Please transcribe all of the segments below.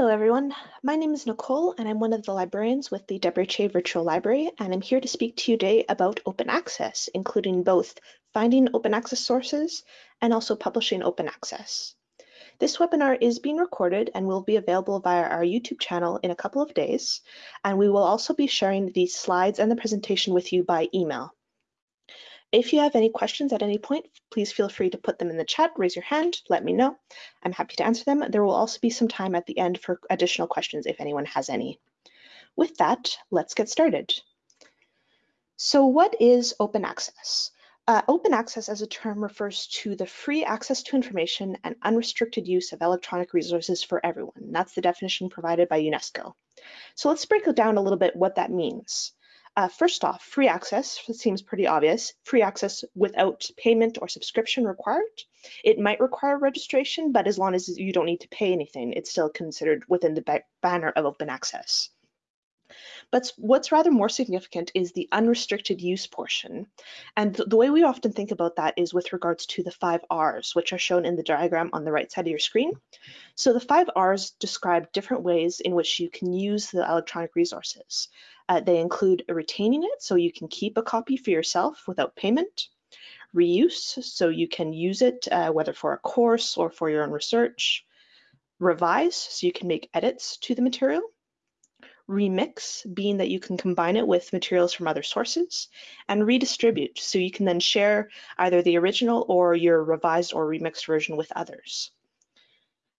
Hello everyone, my name is Nicole and I'm one of the librarians with the Che Virtual Library and I'm here to speak to you today about open access, including both finding open access sources and also publishing open access. This webinar is being recorded and will be available via our YouTube channel in a couple of days, and we will also be sharing the slides and the presentation with you by email. If you have any questions at any point, please feel free to put them in the chat, raise your hand, let me know. I'm happy to answer them. There will also be some time at the end for additional questions if anyone has any. With that, let's get started. So what is open access? Uh, open access as a term refers to the free access to information and unrestricted use of electronic resources for everyone. That's the definition provided by UNESCO. So let's break it down a little bit what that means. Uh, first off, free access seems pretty obvious. Free access without payment or subscription required. It might require registration, but as long as you don't need to pay anything, it's still considered within the banner of open access. But what's rather more significant is the unrestricted use portion. And the way we often think about that is with regards to the five R's, which are shown in the diagram on the right side of your screen. So the five R's describe different ways in which you can use the electronic resources. Uh, they include retaining it, so you can keep a copy for yourself without payment, reuse, so you can use it uh, whether for a course or for your own research, revise, so you can make edits to the material, remix, being that you can combine it with materials from other sources, and redistribute, so you can then share either the original or your revised or remixed version with others.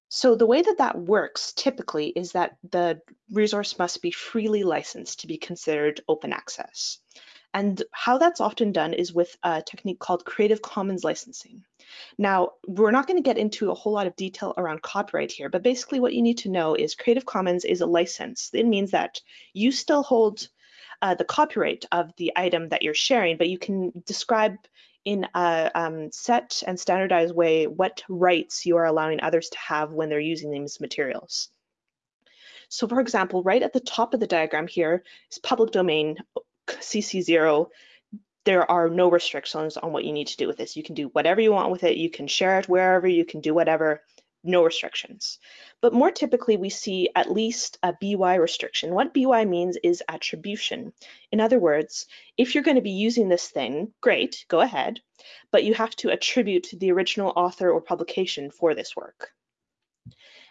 So the way that that works typically is that the resource must be freely licensed to be considered open access. And how that's often done is with a technique called Creative Commons licensing. Now, we're not going to get into a whole lot of detail around copyright here, but basically what you need to know is Creative Commons is a license. It means that you still hold uh, the copyright of the item that you're sharing, but you can describe in a um, set and standardized way what rights you are allowing others to have when they're using these materials. So for example, right at the top of the diagram here is public domain CC0, there are no restrictions on what you need to do with this. You can do whatever you want with it. You can share it wherever, you can do whatever, no restrictions. But more typically, we see at least a BY restriction. What BY means is attribution. In other words, if you're going to be using this thing, great, go ahead, but you have to attribute to the original author or publication for this work.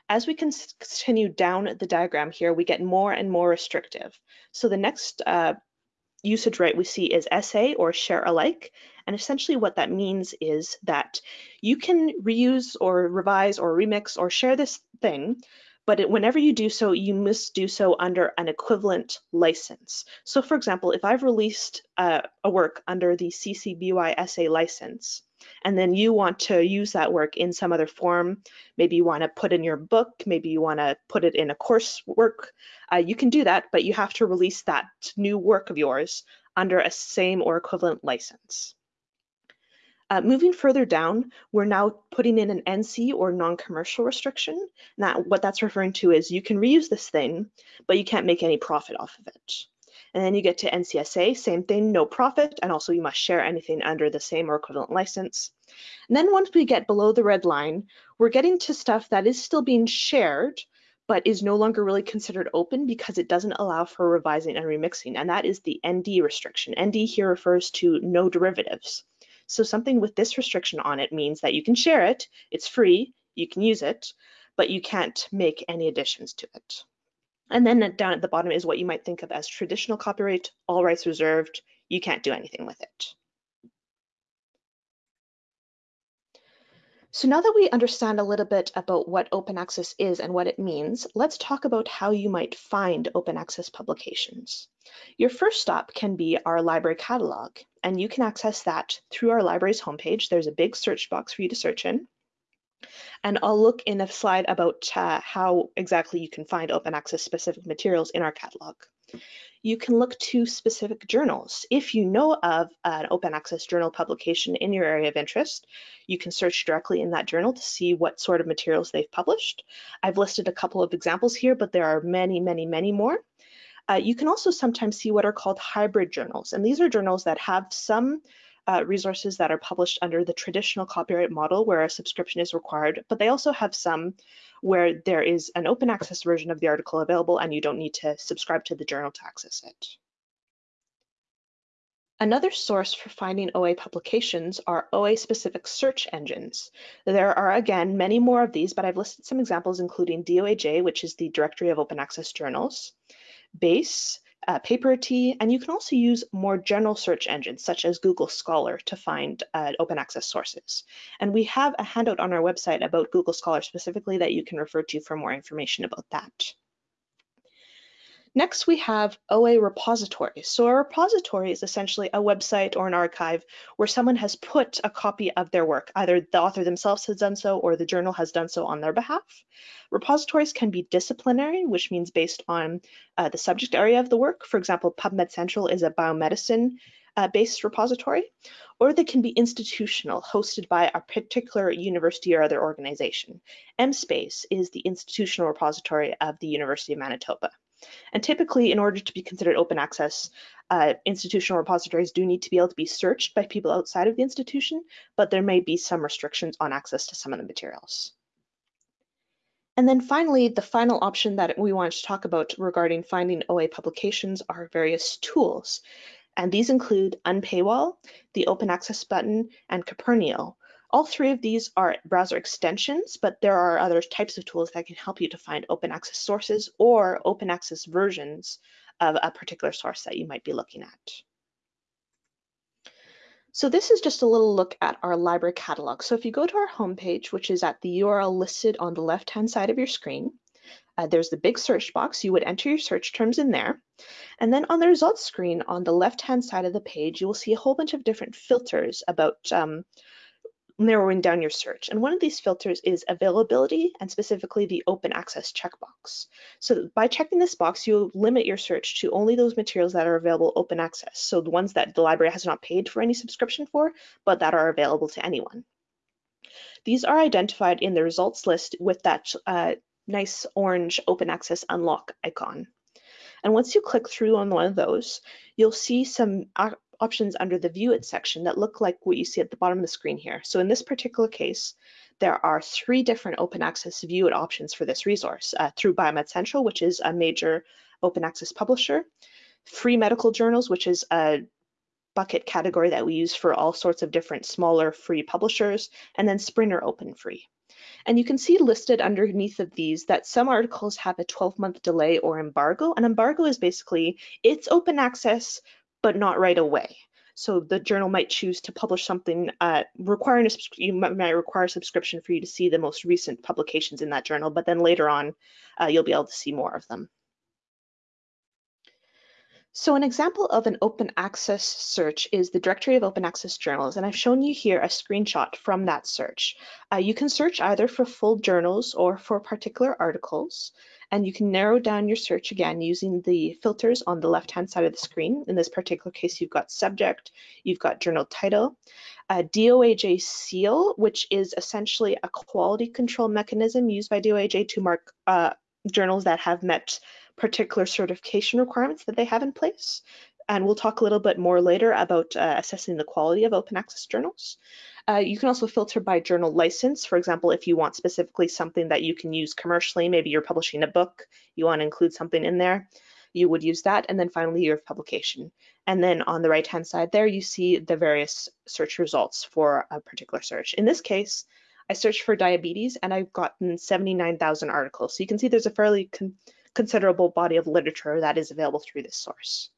As we continue down the diagram here, we get more and more restrictive. So the next uh, usage right we see is SA or share alike. And essentially what that means is that you can reuse or revise or remix or share this thing, but it, whenever you do so, you must do so under an equivalent license. So for example, if I've released uh, a work under the CC BY SA license, and then you want to use that work in some other form. Maybe you want to put in your book, maybe you want to put it in a coursework. Uh, you can do that, but you have to release that new work of yours under a same or equivalent license. Uh, moving further down, we're now putting in an NC or non-commercial restriction. Now, what that's referring to is you can reuse this thing, but you can't make any profit off of it. And then you get to NCSA, same thing, no profit, and also you must share anything under the same or equivalent license. And then once we get below the red line, we're getting to stuff that is still being shared, but is no longer really considered open because it doesn't allow for revising and remixing, and that is the ND restriction. ND here refers to no derivatives. So something with this restriction on it means that you can share it, it's free, you can use it, but you can't make any additions to it. And then down at the bottom is what you might think of as traditional copyright, all rights reserved, you can't do anything with it. So now that we understand a little bit about what open access is and what it means, let's talk about how you might find open access publications. Your first stop can be our library catalog, and you can access that through our library's homepage. There's a big search box for you to search in. And I'll look in a slide about uh, how exactly you can find open access specific materials in our catalog. You can look to specific journals. If you know of an open access journal publication in your area of interest, you can search directly in that journal to see what sort of materials they've published. I've listed a couple of examples here, but there are many, many, many more. Uh, you can also sometimes see what are called hybrid journals, and these are journals that have some uh, resources that are published under the traditional copyright model where a subscription is required, but they also have some where there is an open access version of the article available and you don't need to subscribe to the journal to access it. Another source for finding OA publications are OA-specific search engines. There are, again, many more of these, but I've listed some examples including DOAJ, which is the Directory of Open Access Journals, BASE, uh, Paperity, and you can also use more general search engines such as Google Scholar to find uh, open access sources. And we have a handout on our website about Google Scholar specifically that you can refer to for more information about that. Next, we have OA repositories. So a repository is essentially a website or an archive where someone has put a copy of their work. Either the author themselves has done so or the journal has done so on their behalf. Repositories can be disciplinary, which means based on uh, the subject area of the work. For example, PubMed Central is a biomedicine uh, based repository, or they can be institutional, hosted by a particular university or other organization. MSpace is the institutional repository of the University of Manitoba. And typically, in order to be considered open access, uh, institutional repositories do need to be able to be searched by people outside of the institution, but there may be some restrictions on access to some of the materials. And then finally, the final option that we wanted to talk about regarding finding OA publications are various tools. And these include Unpaywall, the Open Access button, and Kopernio, all three of these are browser extensions, but there are other types of tools that can help you to find open access sources or open access versions of a particular source that you might be looking at. So this is just a little look at our library catalog. So if you go to our homepage, which is at the URL listed on the left-hand side of your screen, uh, there's the big search box. You would enter your search terms in there. And then on the results screen on the left-hand side of the page, you will see a whole bunch of different filters about um, narrowing down your search. And one of these filters is availability and specifically the open access checkbox. So by checking this box, you limit your search to only those materials that are available open access. So the ones that the library has not paid for any subscription for, but that are available to anyone. These are identified in the results list with that uh, nice orange open access unlock icon. And once you click through on one of those, you'll see some options under the View It section that look like what you see at the bottom of the screen here. So in this particular case, there are three different open access View It options for this resource uh, through Biomed Central, which is a major open access publisher, Free Medical Journals, which is a bucket category that we use for all sorts of different smaller free publishers, and then Springer Open Free. And you can see listed underneath of these that some articles have a 12 month delay or embargo. An embargo is basically, it's open access, but not right away. So the journal might choose to publish something uh, requiring a you might require a subscription for you to see the most recent publications in that journal, but then later on uh, you'll be able to see more of them. So an example of an open access search is the Directory of Open Access Journals, and I've shown you here a screenshot from that search. Uh, you can search either for full journals or for particular articles, and you can narrow down your search again using the filters on the left-hand side of the screen. In this particular case, you've got subject, you've got journal title, a DOAJ seal, which is essentially a quality control mechanism used by DOAJ to mark uh, journals that have met particular certification requirements that they have in place. And we'll talk a little bit more later about uh, assessing the quality of open access journals. Uh, you can also filter by journal license. For example, if you want specifically something that you can use commercially, maybe you're publishing a book, you want to include something in there, you would use that. And then finally, year of publication. And then on the right-hand side there, you see the various search results for a particular search. In this case, I searched for diabetes and I've gotten 79,000 articles. So you can see there's a fairly con considerable body of literature that is available through this source.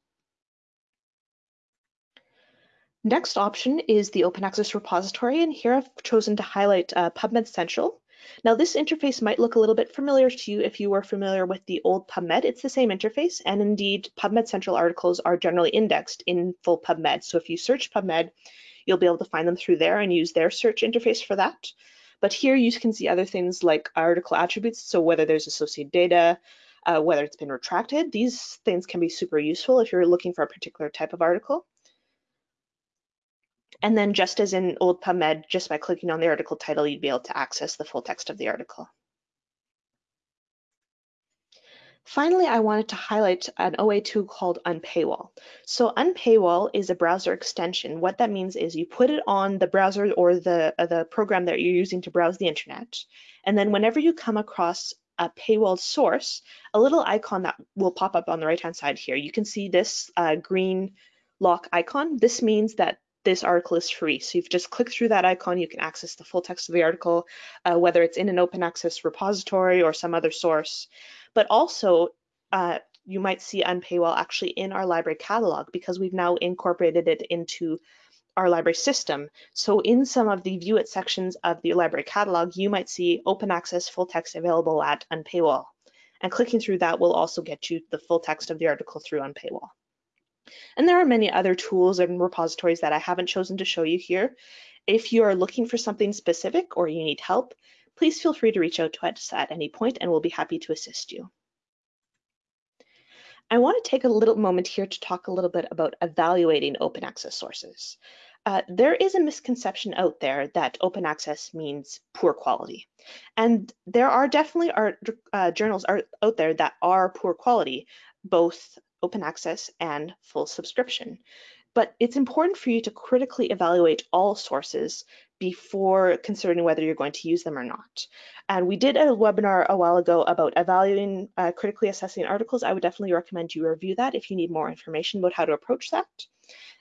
Next option is the open access repository, and here I've chosen to highlight uh, PubMed Central. Now this interface might look a little bit familiar to you if you were familiar with the old PubMed. It's the same interface, and indeed PubMed Central articles are generally indexed in full PubMed. So if you search PubMed, you'll be able to find them through there and use their search interface for that. But here you can see other things like article attributes, so whether there's associated data, uh, whether it's been retracted. These things can be super useful if you're looking for a particular type of article. And then just as in old PubMed, just by clicking on the article title, you'd be able to access the full text of the article. Finally, I wanted to highlight an OA tool called Unpaywall. So Unpaywall is a browser extension. What that means is you put it on the browser or the, uh, the program that you're using to browse the internet. And then whenever you come across a paywall source, a little icon that will pop up on the right-hand side here. You can see this uh, green lock icon. This means that this article is free. So if you've just clicked through that icon, you can access the full text of the article, uh, whether it's in an open access repository or some other source. But also, uh, you might see Unpaywall actually in our library catalog because we've now incorporated it into our library system. So in some of the view it sections of the library catalog, you might see open access full text available at Unpaywall. And clicking through that will also get you the full text of the article through Unpaywall. And there are many other tools and repositories that I haven't chosen to show you here. If you are looking for something specific or you need help, please feel free to reach out to us at any point and we'll be happy to assist you. I want to take a little moment here to talk a little bit about evaluating open access sources. Uh, there is a misconception out there that open access means poor quality. And there are definitely art, uh, journals are out there that are poor quality, both open access and full subscription. But it's important for you to critically evaluate all sources before considering whether you're going to use them or not. And we did a webinar a while ago about evaluating, uh, critically assessing articles. I would definitely recommend you review that if you need more information about how to approach that.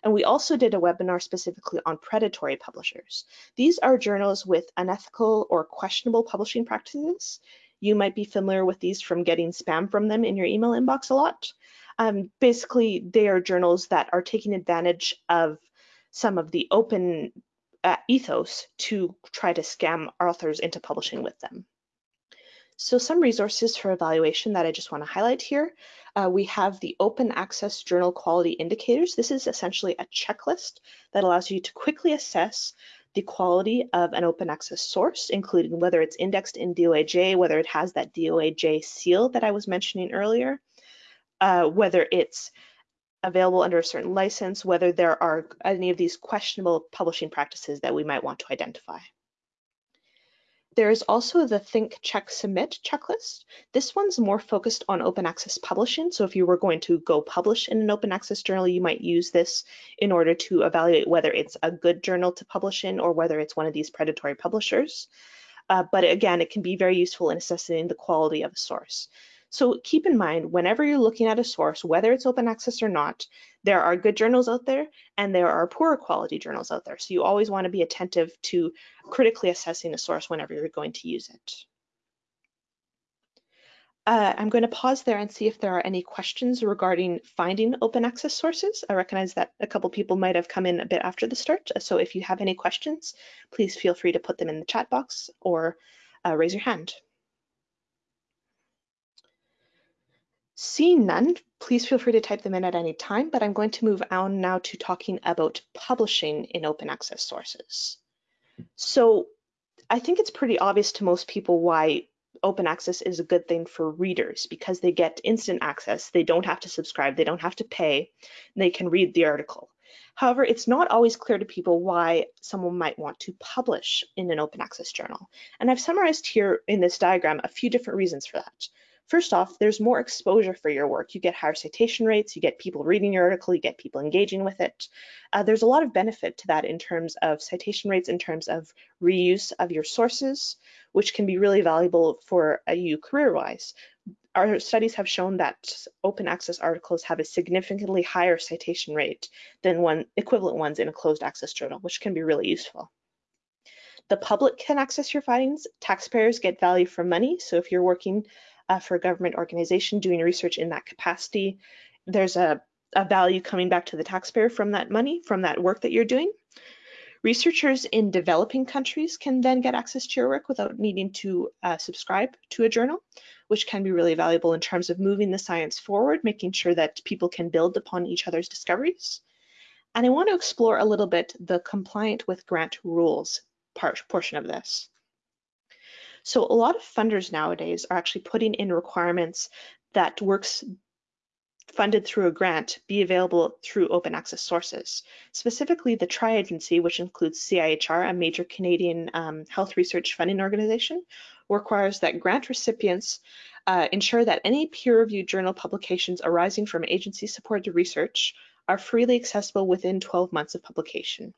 And we also did a webinar specifically on predatory publishers. These are journals with unethical or questionable publishing practices. You might be familiar with these from getting spam from them in your email inbox a lot. Um, basically, they are journals that are taking advantage of some of the open uh, ethos to try to scam authors into publishing with them. So some resources for evaluation that I just want to highlight here. Uh, we have the Open Access Journal Quality Indicators. This is essentially a checklist that allows you to quickly assess the quality of an open access source, including whether it's indexed in DOAJ, whether it has that DOAJ seal that I was mentioning earlier, uh, whether it's available under a certain license, whether there are any of these questionable publishing practices that we might want to identify. There is also the Think, Check, Submit checklist. This one's more focused on open access publishing. So if you were going to go publish in an open access journal, you might use this in order to evaluate whether it's a good journal to publish in or whether it's one of these predatory publishers. Uh, but again, it can be very useful in assessing the quality of a source. So keep in mind, whenever you're looking at a source, whether it's open access or not, there are good journals out there and there are poorer quality journals out there. So you always want to be attentive to critically assessing a source whenever you're going to use it. Uh, I'm going to pause there and see if there are any questions regarding finding open access sources. I recognize that a couple people might have come in a bit after the start. So if you have any questions, please feel free to put them in the chat box or uh, raise your hand. Seeing none, please feel free to type them in at any time, but I'm going to move on now to talking about publishing in open access sources. So I think it's pretty obvious to most people why open access is a good thing for readers because they get instant access. They don't have to subscribe, they don't have to pay, they can read the article. However, it's not always clear to people why someone might want to publish in an open access journal. And I've summarized here in this diagram a few different reasons for that. First off, there's more exposure for your work. You get higher citation rates, you get people reading your article, you get people engaging with it. Uh, there's a lot of benefit to that in terms of citation rates, in terms of reuse of your sources, which can be really valuable for uh, you career-wise. Our studies have shown that open access articles have a significantly higher citation rate than one equivalent ones in a closed access journal, which can be really useful. The public can access your findings. Taxpayers get value for money. So if you're working uh, for a government organization doing research in that capacity. There's a, a value coming back to the taxpayer from that money, from that work that you're doing. Researchers in developing countries can then get access to your work without needing to uh, subscribe to a journal, which can be really valuable in terms of moving the science forward, making sure that people can build upon each other's discoveries. And I want to explore a little bit the compliant with grant rules part, portion of this. So a lot of funders nowadays are actually putting in requirements that works funded through a grant be available through open access sources. Specifically, the Tri-Agency, which includes CIHR, a major Canadian um, health research funding organization, requires that grant recipients uh, ensure that any peer-reviewed journal publications arising from agency-supported research are freely accessible within 12 months of publication.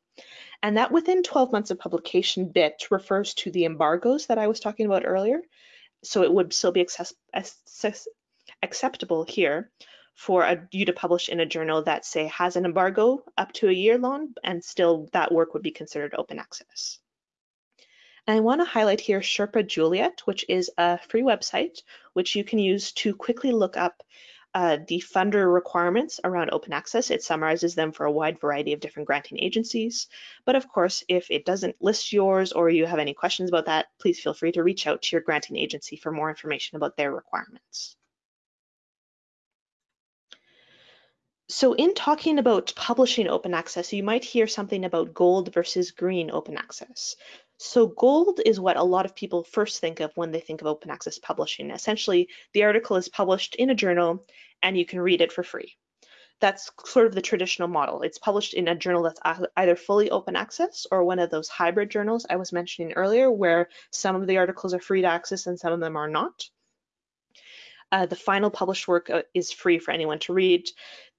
And that within 12 months of publication bit refers to the embargoes that I was talking about earlier. So it would still be access access acceptable here for a, you to publish in a journal that say has an embargo up to a year long and still that work would be considered open access. And I want to highlight here Sherpa Juliet, which is a free website which you can use to quickly look up uh, the funder requirements around open access. It summarizes them for a wide variety of different granting agencies. But of course, if it doesn't list yours or you have any questions about that, please feel free to reach out to your granting agency for more information about their requirements. So in talking about publishing open access, you might hear something about gold versus green open access. So gold is what a lot of people first think of when they think of open access publishing. Essentially, the article is published in a journal and you can read it for free. That's sort of the traditional model. It's published in a journal that's either fully open access or one of those hybrid journals I was mentioning earlier, where some of the articles are free to access and some of them are not. Uh, the final published work uh, is free for anyone to read.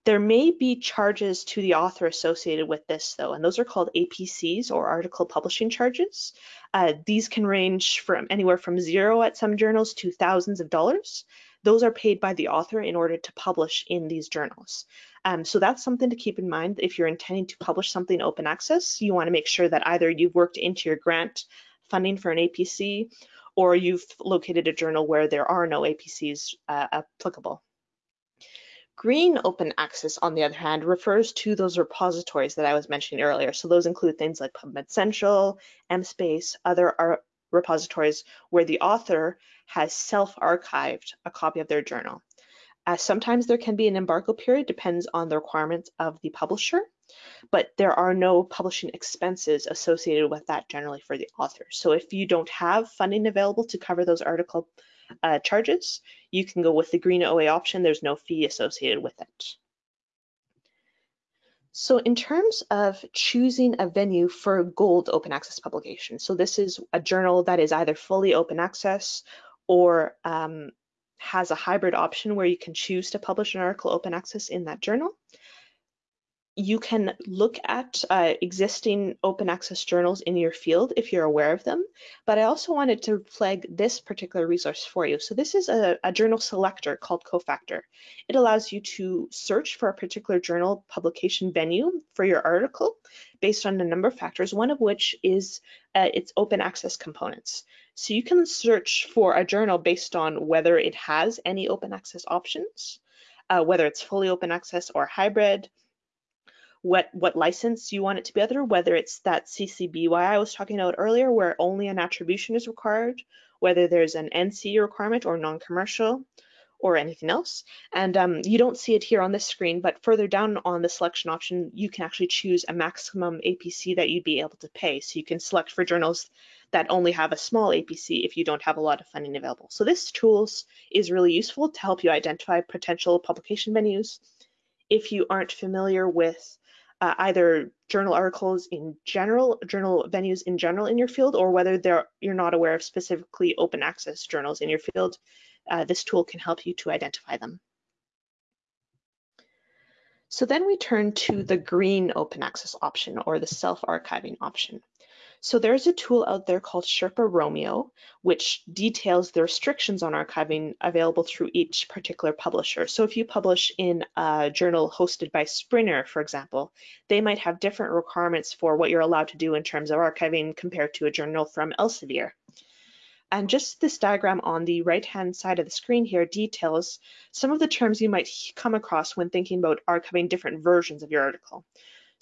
There may be charges to the author associated with this though, and those are called APCs or article publishing charges. Uh, these can range from anywhere from zero at some journals to thousands of dollars. Those are paid by the author in order to publish in these journals. Um, so that's something to keep in mind if you're intending to publish something open access. You want to make sure that either you've worked into your grant funding for an APC or you've located a journal where there are no APCs uh, applicable. Green open access, on the other hand, refers to those repositories that I was mentioning earlier. So those include things like PubMed Central, MSpace, other repositories where the author has self-archived a copy of their journal. Uh, sometimes there can be an embargo period, depends on the requirements of the publisher, but there are no publishing expenses associated with that generally for the author. So if you don't have funding available to cover those article uh, charges, you can go with the green OA option. There's no fee associated with it. So in terms of choosing a venue for gold open access publication, so this is a journal that is either fully open access or um, has a hybrid option where you can choose to publish an article open access in that journal you can look at uh, existing open access journals in your field if you're aware of them, but I also wanted to flag this particular resource for you. So this is a, a, journal selector called Cofactor. It allows you to search for a particular journal publication venue for your article based on a number of factors, one of which is uh, its open access components. So you can search for a journal based on whether it has any open access options, uh, whether it's fully open access or hybrid, what what license you want it to be under, whether it's that CC BY I was talking about earlier, where only an attribution is required, whether there's an NC requirement or non-commercial, or anything else. And um, you don't see it here on this screen, but further down on the selection option, you can actually choose a maximum APC that you'd be able to pay. So you can select for journals that only have a small APC if you don't have a lot of funding available. So this tools is really useful to help you identify potential publication venues. If you aren't familiar with uh, either journal articles in general, journal venues in general in your field, or whether you're not aware of specifically open access journals in your field, uh, this tool can help you to identify them. So then we turn to the green open access option or the self-archiving option. So there's a tool out there called Sherpa Romeo, which details the restrictions on archiving available through each particular publisher. So if you publish in a journal hosted by Springer, for example, they might have different requirements for what you're allowed to do in terms of archiving compared to a journal from Elsevier. And just this diagram on the right-hand side of the screen here details some of the terms you might come across when thinking about archiving different versions of your article.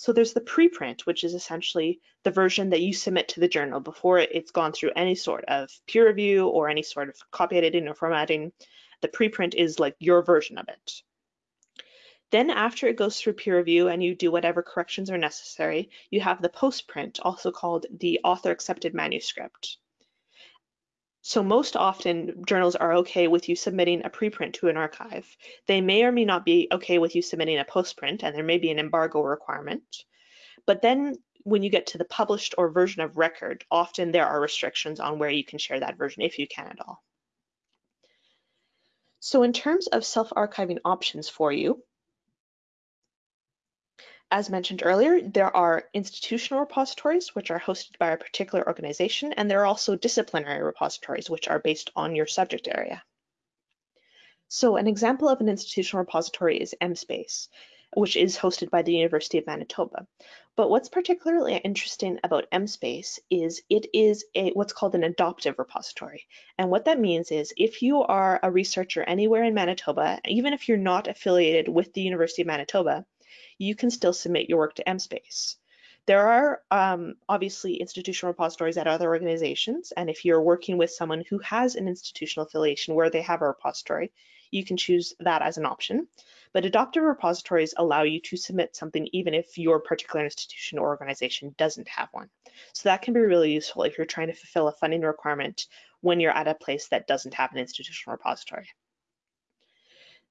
So there's the preprint, which is essentially the version that you submit to the journal before it's gone through any sort of peer review or any sort of copy editing or formatting. The preprint is like your version of it. Then after it goes through peer review and you do whatever corrections are necessary, you have the postprint, also called the author accepted manuscript. So most often journals are okay with you submitting a preprint to an archive. They may or may not be okay with you submitting a postprint and there may be an embargo requirement. But then when you get to the published or version of record, often there are restrictions on where you can share that version if you can at all. So in terms of self-archiving options for you, as mentioned earlier, there are institutional repositories, which are hosted by a particular organization, and there are also disciplinary repositories, which are based on your subject area. So an example of an institutional repository is MSpace which is hosted by the University of Manitoba. But what's particularly interesting about MSpace is it is a what's called an adoptive repository. And what that means is if you are a researcher anywhere in Manitoba, even if you're not affiliated with the University of Manitoba, you can still submit your work to MSpace. There are um, obviously institutional repositories at other organizations, and if you're working with someone who has an institutional affiliation where they have a repository, you can choose that as an option. But adoptive repositories allow you to submit something even if your particular institution or organization doesn't have one. So that can be really useful if you're trying to fulfill a funding requirement when you're at a place that doesn't have an institutional repository.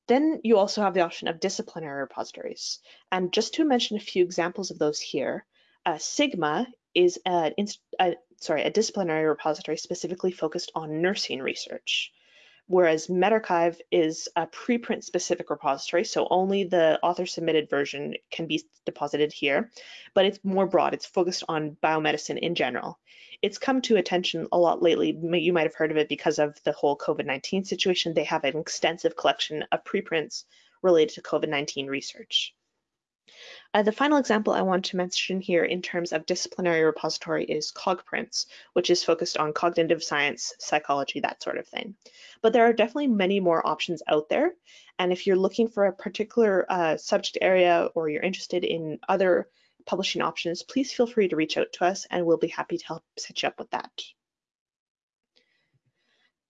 Then you also have the option of disciplinary repositories. And just to mention a few examples of those here, uh, Sigma is a, a, sorry, a disciplinary repository specifically focused on nursing research whereas medRxiv is a preprint specific repository, so only the author submitted version can be deposited here, but it's more broad. It's focused on biomedicine in general. It's come to attention a lot lately. You might have heard of it because of the whole COVID-19 situation. They have an extensive collection of preprints related to COVID-19 research. Uh, the final example I want to mention here in terms of disciplinary repository is CogPrints, which is focused on cognitive science, psychology, that sort of thing. But there are definitely many more options out there. And if you're looking for a particular uh, subject area or you're interested in other publishing options, please feel free to reach out to us and we'll be happy to help set you up with that.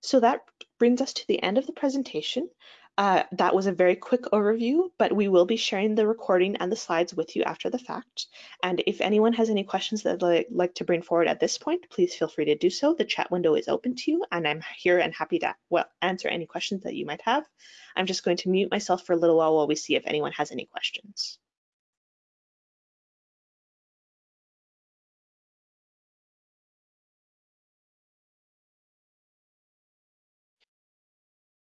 So that brings us to the end of the presentation. Uh, that was a very quick overview, but we will be sharing the recording and the slides with you after the fact. And if anyone has any questions that they'd like to bring forward at this point, please feel free to do so. The chat window is open to you and I'm here and happy to well, answer any questions that you might have. I'm just going to mute myself for a little while while we see if anyone has any questions.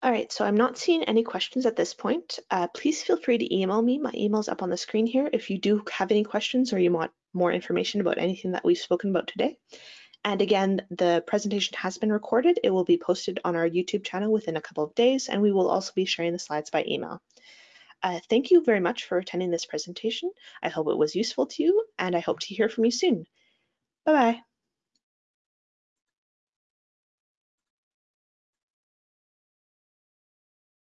All right, so I'm not seeing any questions at this point. Uh, please feel free to email me. My email's up on the screen here if you do have any questions or you want more information about anything that we've spoken about today. And again, the presentation has been recorded. It will be posted on our YouTube channel within a couple of days, and we will also be sharing the slides by email. Uh, thank you very much for attending this presentation. I hope it was useful to you, and I hope to hear from you soon. Bye-bye.